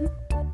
Mm-hmm.